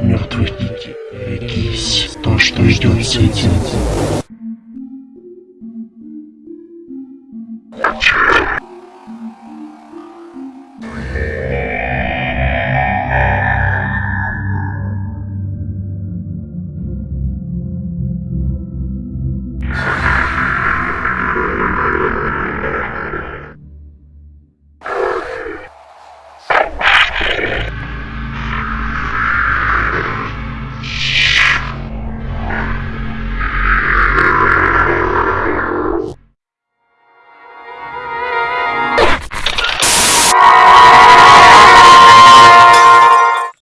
Мертвые дети, берегись, то, что ждет сети. Cheers.